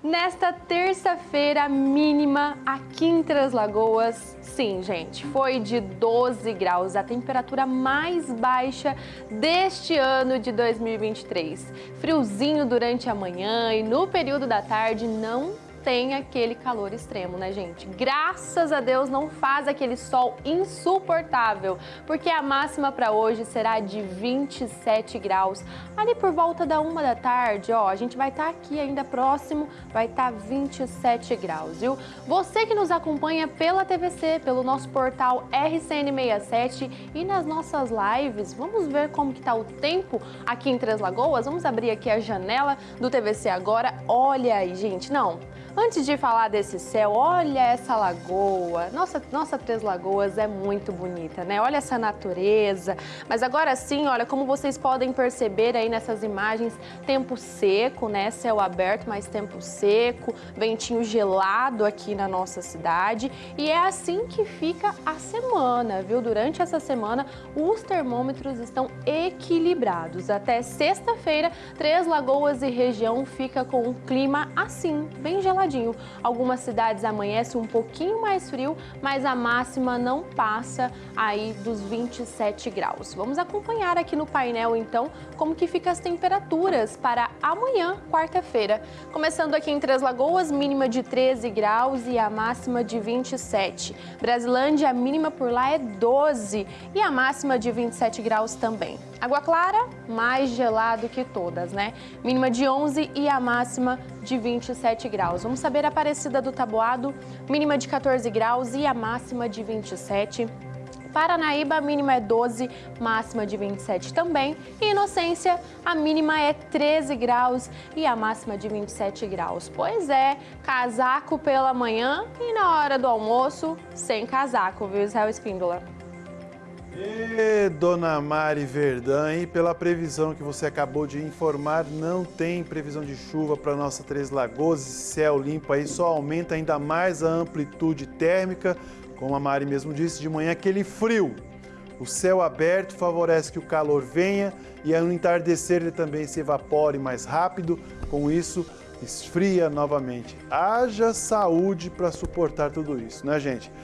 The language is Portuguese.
Nesta terça-feira mínima aqui em Três Lagoas, sim, gente, foi de 12 graus, a temperatura mais baixa deste ano de 2023. Friozinho durante a manhã e no período da tarde não tem aquele calor extremo, né, gente? Graças a Deus não faz aquele sol insuportável, porque a máxima para hoje será de 27 graus. Ali por volta da uma da tarde, ó, a gente vai estar tá aqui ainda próximo, vai estar tá 27 graus, viu? Você que nos acompanha pela TVC, pelo nosso portal RCN67 e nas nossas lives, vamos ver como que tá o tempo aqui em Três Lagoas? Vamos abrir aqui a janela do TVC agora. Olha aí, gente, não, Antes de falar desse céu, olha essa lagoa. Nossa, nossa Três Lagoas é muito bonita, né? Olha essa natureza. Mas agora sim, olha, como vocês podem perceber aí nessas imagens, tempo seco, né? Céu aberto, mas tempo seco, ventinho gelado aqui na nossa cidade. E é assim que fica a semana, viu? Durante essa semana, os termômetros estão equilibrados. Até sexta-feira, Três Lagoas e região fica com um clima assim, bem geladinho Algumas cidades amanhece um pouquinho mais frio, mas a máxima não passa aí dos 27 graus. Vamos acompanhar aqui no painel, então, como que ficam as temperaturas para amanhã, quarta-feira. Começando aqui em Três Lagoas, mínima de 13 graus e a máxima de 27. Brasilândia, a mínima por lá é 12 e a máxima de 27 graus também. Água Clara, mais gelado que todas, né? Mínima de 11 e a máxima de 27 graus. Vamos saber a Aparecida do Taboado, mínima de 14 graus e a máxima de 27. Paranaíba, a mínima é 12, máxima de 27 também. E Inocência, a mínima é 13 graus e a máxima de 27 graus. Pois é, casaco pela manhã e na hora do almoço, sem casaco, viu, Israel Espíndola? E dona Mari Verdã, e pela previsão que você acabou de informar, não tem previsão de chuva para nossa Três Lagoas, céu limpo aí, só aumenta ainda mais a amplitude térmica, como a Mari mesmo disse, de manhã aquele frio. O céu aberto favorece que o calor venha e ao entardecer ele também se evapore mais rápido, com isso esfria novamente. Haja saúde para suportar tudo isso, né gente?